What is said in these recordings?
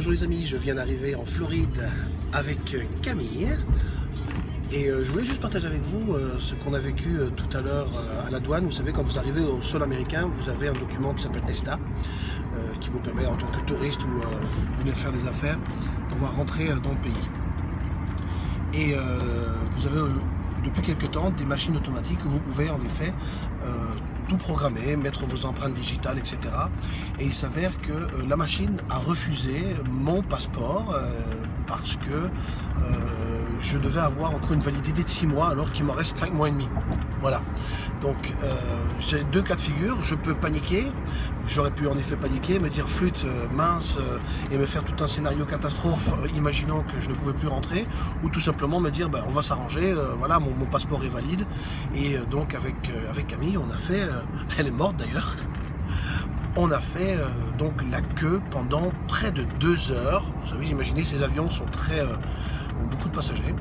Bonjour les amis, je viens d'arriver en Floride avec Camille et euh, je voulais juste partager avec vous euh, ce qu'on a vécu euh, tout à l'heure à la douane. Vous savez, quand vous arrivez au sol américain, vous avez un document qui s'appelle ESTA qui vous permet en tant que touriste ou vous venez faire des affaires, pouvoir rentrer dans le pays. Et vous avez depuis quelques temps des machines automatiques où vous pouvez en effet programmer, mettre vos empreintes digitales, etc. Et il s'avère que la machine a refusé mon passeport parce que je devais avoir encore une validité de 6 mois alors qu'il m'en reste 5 mois et demi. Voilà. Donc euh, j'ai deux cas de figure, je peux paniquer, j'aurais pu en effet paniquer, me dire flûte, euh, mince, euh, et me faire tout un scénario catastrophe, imaginant que je ne pouvais plus rentrer, ou tout simplement me dire ben, on va s'arranger, voilà, mon, passeport est valide, et donc avec, avec Camille, on a fait, elle est morte d'ailleurs, on a fait donc la queue pendant près de deux heures. Vous savez, imaginez, ces avions sont très beaucoup de passagers.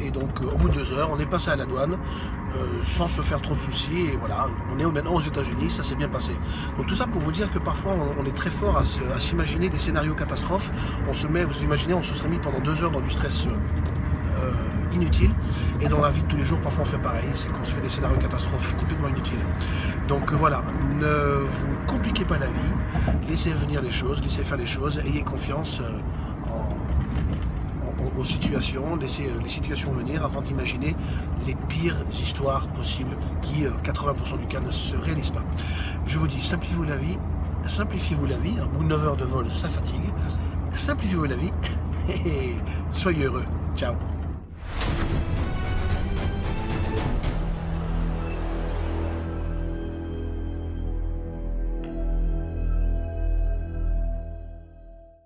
Et donc euh, au bout de deux heures, on est passé à la douane euh, sans se faire trop de soucis. Et voilà, on est maintenant aux États-Unis, ça s'est bien passé. Donc tout ça pour vous dire que parfois on, est très fort à s'imaginer des scénarios catastrophes. On se met, vous imaginez, on se serait mis pendant deux heures dans du stress euh, inutile. Et dans la vie de tous les jours, parfois on fait pareil, c'est qu'on se fait des scénarios catastrophes complètement inutiles. Donc voilà, ne vous compliquez pas la vie, laissez venir les choses, laissez faire les choses, ayez confiance aux situations, laisser euh, les situations venir avant d'imaginer les pires histoires possibles qui, 80% euh, du cas, ne se réalisent pas. Je vous dis, simplifiez-vous la vie, simplifiez-vous la vie, un bout de 9 heures de vol, ça fatigue, simplifiez-vous la vie et soyez heureux. Ciao